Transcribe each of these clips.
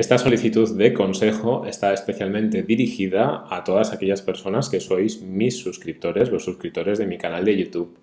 Esta solicitud de consejo está especialmente dirigida a todas aquellas personas que sois mis suscriptores, los suscriptores de mi canal de YouTube.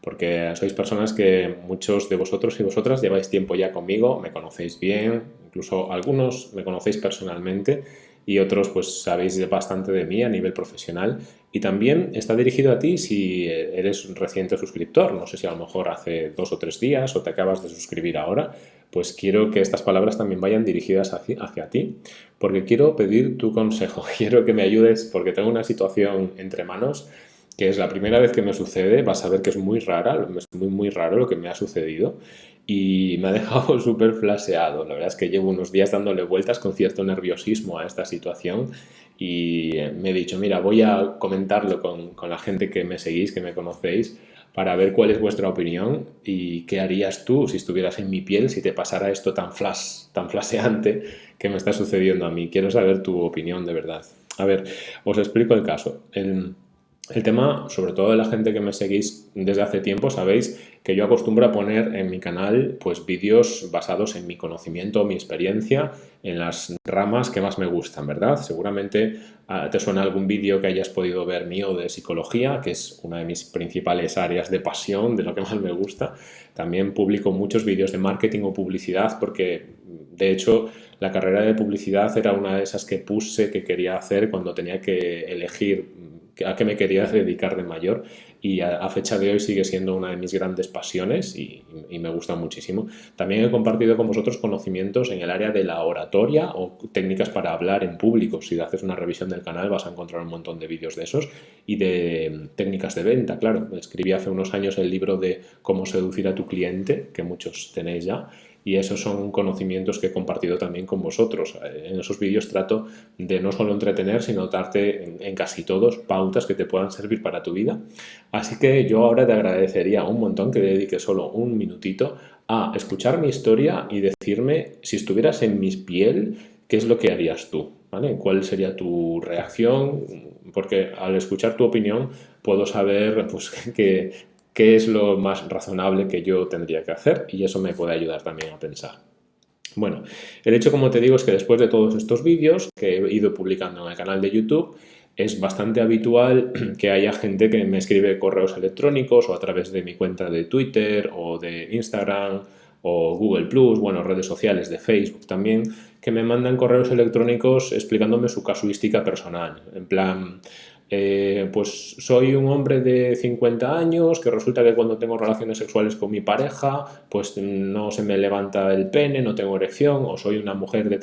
Porque sois personas que muchos de vosotros y vosotras lleváis tiempo ya conmigo, me conocéis bien, incluso algunos me conocéis personalmente y otros pues sabéis bastante de mí a nivel profesional y también está dirigido a ti si eres un reciente suscriptor, no sé si a lo mejor hace dos o tres días o te acabas de suscribir ahora, pues quiero que estas palabras también vayan dirigidas hacia, hacia ti, porque quiero pedir tu consejo, quiero que me ayudes porque tengo una situación entre manos que es la primera vez que me sucede, vas a ver que es muy rara, es muy muy raro lo que me ha sucedido y me ha dejado súper flaseado. La verdad es que llevo unos días dándole vueltas con cierto nerviosismo a esta situación y me he dicho, mira, voy a comentarlo con, con, la gente que me seguís, que me conocéis, para ver cuál es vuestra opinión y qué harías tú si estuvieras en mi piel, si te pasara esto tan flash, tan flaseante que me está sucediendo a mí. Quiero saber tu opinión de verdad. A ver, os explico el caso. El, el tema, sobre todo de la gente que me seguís desde hace tiempo, sabéis que yo acostumbro a poner en mi canal pues vídeos basados en mi conocimiento, mi experiencia, en las ramas que más me gustan, ¿verdad? Seguramente ah, te suena algún vídeo que hayas podido ver mío de psicología, que es una de mis principales áreas de pasión, de lo que más me gusta. También publico muchos vídeos de marketing o publicidad porque, de hecho, la carrera de publicidad era una de esas que puse que quería hacer cuando tenía que elegir a qué me quería dedicar de mayor y a, fecha de hoy sigue siendo una de mis grandes pasiones y, me gusta muchísimo. También he compartido con vosotros conocimientos en el área de la oratoria o técnicas para hablar en público. Si haces una revisión del canal vas a encontrar un montón de vídeos de esos y de técnicas de venta, claro. Escribí hace unos años el libro de cómo seducir a tu cliente, que muchos tenéis ya, y esos son conocimientos que he compartido también con vosotros. En esos vídeos trato de no solo entretener, sino darte en, casi todos pautas que te puedan servir para tu vida. Así que yo ahora te agradecería un montón que dediques solo un minutito a escuchar mi historia y decirme si estuvieras en mi piel, qué es lo que harías tú. ¿Vale? ¿Cuál sería tu reacción? Porque al escuchar tu opinión puedo saber pues, que, qué es lo más razonable que yo tendría que hacer y eso me puede ayudar también a pensar. Bueno, el hecho, como te digo, es que después de todos estos vídeos que he ido publicando en el canal de YouTube, es bastante habitual que haya gente que me escribe correos electrónicos o a través de mi cuenta de Twitter o de Instagram o Google+, bueno, redes sociales de Facebook también, que me mandan correos electrónicos explicándome su casuística personal. En plan, eh, pues soy un hombre de 50 años que resulta que cuando tengo relaciones sexuales con mi pareja pues no se me levanta el pene, no tengo erección o soy una mujer de,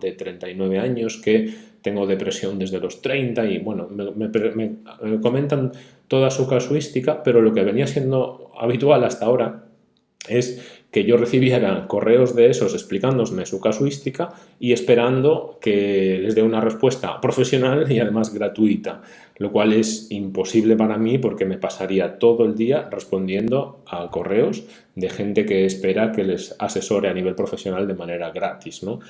de 39 años que tengo depresión desde los 30 y bueno, me, me comentan toda su casuística pero lo que venía siendo habitual hasta ahora es que yo recibiera correos de esos explicándome su casuística y esperando que les dé una respuesta profesional y además gratuita, lo cual es imposible para mí porque me pasaría todo el día respondiendo a correos de gente que espera que les asesore a nivel profesional de manera gratis. ¿no?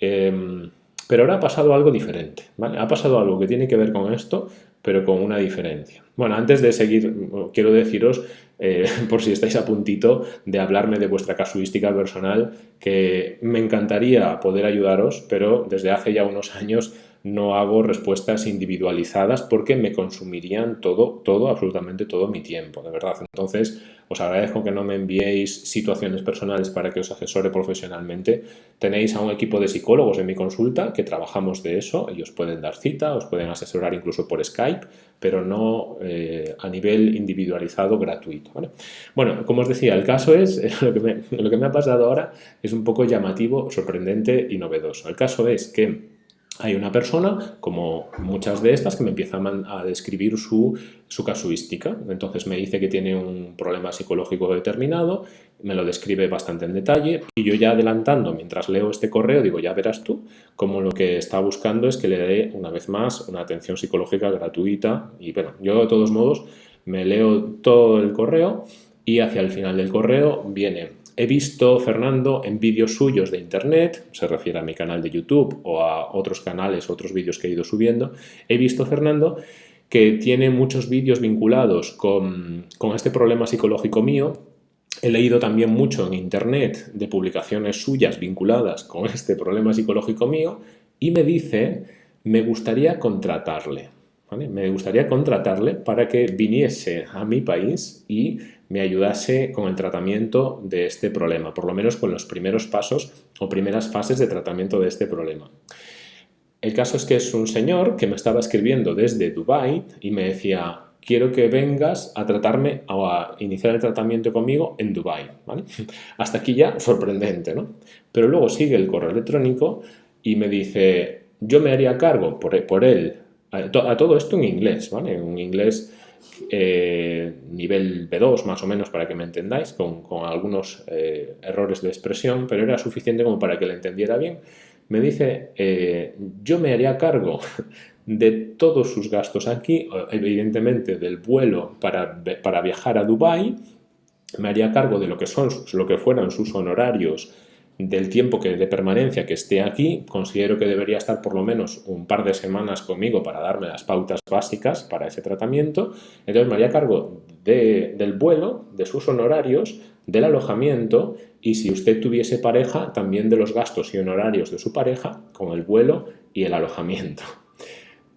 Em, pero ahora ha pasado algo diferente, ¿vale? Ha pasado algo que tiene que ver con esto, pero con una diferencia. Bueno, antes de seguir, quiero deciros, eh, por si estáis a puntito, de hablarme de vuestra casuística personal, que me encantaría poder ayudaros, pero desde hace ya unos años no hago respuestas individualizadas porque me consumirían todo, todo, absolutamente todo mi tiempo, de verdad. Entonces, os agradezco que no me enviéis situaciones personales para que os asesore profesionalmente. Tenéis a un equipo de psicólogos en mi consulta que trabajamos de eso, ellos pueden dar cita, os pueden asesorar incluso por Skype, pero no eh, a nivel individualizado gratuito. Bueno, como os decía, el caso es, lo que, lo que me ha pasado ahora es un poco llamativo, sorprendente y novedoso. El caso es que hay una persona, como muchas de estas, que me empieza a, describir su, su, casuística. Entonces me dice que tiene un problema psicológico determinado, me lo describe bastante en detalle y yo ya adelantando, mientras leo este correo, digo, ya verás tú, como lo que está buscando es que le dé una vez más una atención psicológica gratuita y bueno, yo de todos modos me leo todo el correo y hacia el final del correo viene He visto, Fernando, en vídeos suyos de internet, se refiere a mi canal de YouTube o a otros canales, otros vídeos que he ido subiendo, he visto, Fernando, que tiene muchos vídeos vinculados con, con este problema psicológico mío he leído también mucho en internet de publicaciones suyas vinculadas con este problema psicológico mío y me dice, me gustaría contratarle. Me gustaría contratarle para que viniese a mi país y me ayudase con el tratamiento de este problema, por lo menos con los primeros pasos o primeras fases de tratamiento de este problema. El caso es que es un señor que me estaba escribiendo desde Dubai y me decía, quiero que vengas a tratarme o a iniciar el tratamiento conmigo en Dubai. Hasta aquí ya sorprendente, ¿no? Pero luego sigue el correo electrónico y me dice, yo me haría cargo por, por él, a, todo esto en inglés, ¿vale? En inglés eh, nivel B2 más o menos para que me entendáis, con, algunos eh, errores de expresión, pero era suficiente como para que le entendiera bien. Me dice, eh, yo me haría cargo de todos sus gastos aquí, evidentemente del vuelo para, para viajar a Dubai, me haría cargo de lo que, son, lo que fueran sus honorarios del tiempo que, de permanencia que esté aquí, considero que debería estar por lo menos un par de semanas conmigo para darme las pautas básicas para ese tratamiento. Entonces me haría cargo del vuelo, de sus honorarios, del alojamiento y si usted tuviese pareja, también de los gastos y honorarios de su pareja con el vuelo y el alojamiento.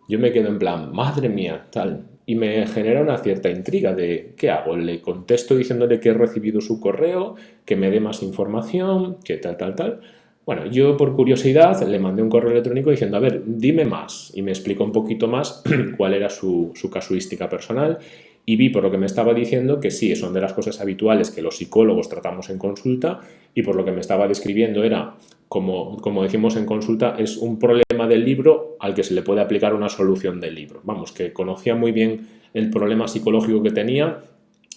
Yo me quedo en plan, madre mía, tal, y me genera una cierta intriga de ¿qué hago? Le contesto diciéndole que he recibido su correo, que me dé más información, que tal, tal, tal. Bueno, yo por curiosidad le mandé un correo electrónico diciendo, a ver, dime más. Y me explicó un poquito más cuál era su, su casuística personal y vi por lo que me estaba diciendo que sí, son de las cosas habituales que los psicólogos tratamos en consulta y por lo que me estaba describiendo era, como, como decimos en consulta, es un problema del libro al que se le puede aplicar una solución del libro. Vamos, que conocía muy bien el problema psicológico que tenía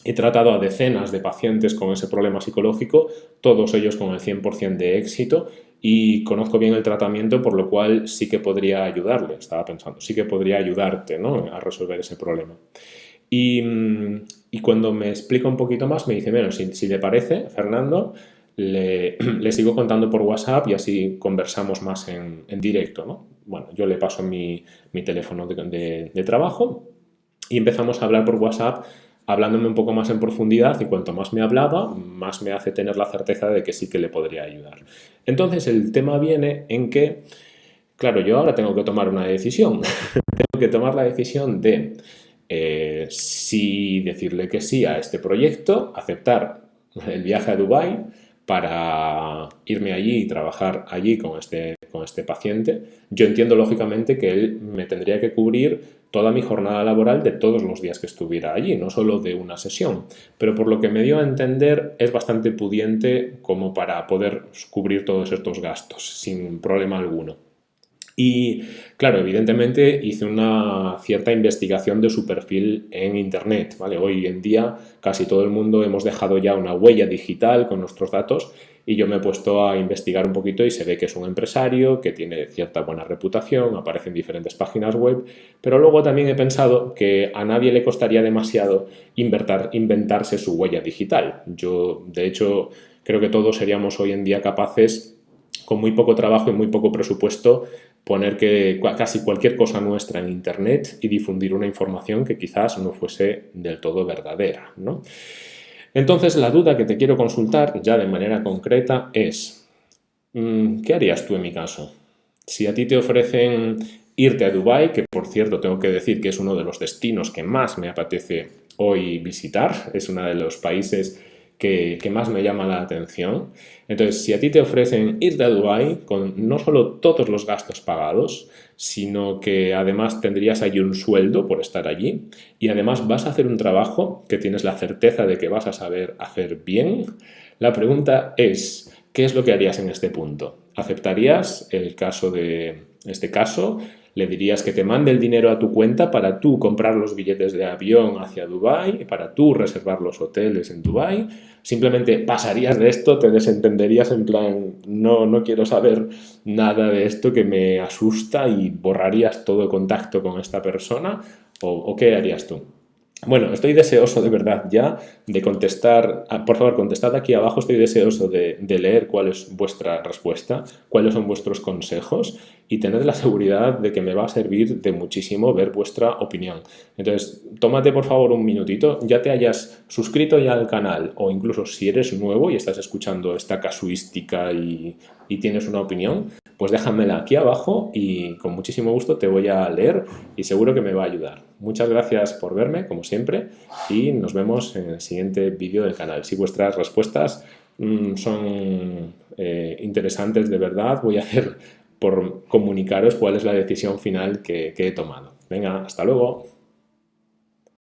He tratado a decenas de pacientes con ese problema psicológico, todos ellos con el 100% de éxito y conozco bien el tratamiento, por lo cual sí que podría ayudarle, estaba pensando, sí que podría ayudarte ¿no? a resolver ese problema. Y, cuando me explica un poquito más, me dice, bueno, si, le parece, Fernando, le, sigo contando por WhatsApp y así conversamos más en, directo, ¿no? Bueno, yo le paso mi, teléfono de, de, trabajo y empezamos a hablar por WhatsApp hablándome un poco más en profundidad y cuanto más me hablaba, más me hace tener la certeza de que sí que le podría ayudar. Entonces el tema viene en que, claro, yo ahora tengo que tomar una decisión. tengo que tomar la decisión de eh, si decirle que sí a este proyecto, aceptar el viaje a Dubái para irme allí y trabajar allí con este, con este paciente, yo entiendo lógicamente que él me tendría que cubrir toda mi jornada laboral de todos los días que estuviera allí, no solo de una sesión. Pero por lo que me dio a entender es bastante pudiente como para poder cubrir todos estos gastos sin problema alguno. Y claro, evidentemente hice una cierta investigación de su perfil en Internet. ¿vale? Hoy en día casi todo el mundo hemos dejado ya una huella digital con nuestros datos y yo me he puesto a investigar un poquito y se ve que es un empresario, que tiene cierta buena reputación, aparece en diferentes páginas web, pero luego también he pensado que a nadie le costaría demasiado inventarse su huella digital. Yo, de hecho, creo que todos seríamos hoy en día capaces con muy poco trabajo y muy poco presupuesto poner que casi cualquier cosa nuestra en Internet y difundir una información que quizás no fuese del todo verdadera. ¿no? Entonces, la duda que te quiero consultar ya de manera concreta es, mm, ¿qué harías tú en mi caso? Si a ti te ofrecen irte a Dubái, que por cierto tengo que decir que es uno de los destinos que más me apetece hoy visitar, es uno de los países que, más me llama la atención. Entonces, si a ti te ofrecen ir a Dubái con no solo todos los gastos pagados, sino que además tendrías allí un sueldo por estar allí y además vas a hacer un trabajo que tienes la certeza de que vas a saber hacer bien, la pregunta es, ¿qué es lo que harías en este punto? ¿Aceptarías el caso de este caso? Le dirías que te mande el dinero a tu cuenta para tú comprar los billetes de avión hacia Dubái, para tú reservar los hoteles en Dubái, simplemente pasarías de esto, te desentenderías en plan, no, no quiero saber nada de esto que me asusta y borrarías todo contacto con esta persona, o, qué harías tú? Bueno, estoy deseoso de verdad ya de contestar, ah, por favor contestad aquí abajo, estoy deseoso de, leer cuál es vuestra respuesta, cuáles son vuestros consejos y tened la seguridad de que me va a servir de muchísimo ver vuestra opinión. Entonces, tómate por favor un minutito, ya te hayas suscrito ya al canal o incluso si eres nuevo y estás escuchando esta casuística y, y tienes una opinión, pues déjamela aquí abajo y con muchísimo gusto te voy a leer y seguro que me va a ayudar. Muchas gracias por verme, como siempre, y nos vemos en el siguiente vídeo del canal. Si vuestras respuestas mm, son eh, interesantes de verdad, voy a hacer por comunicaros cuál es la decisión final que he tomado. Venga, hasta luego.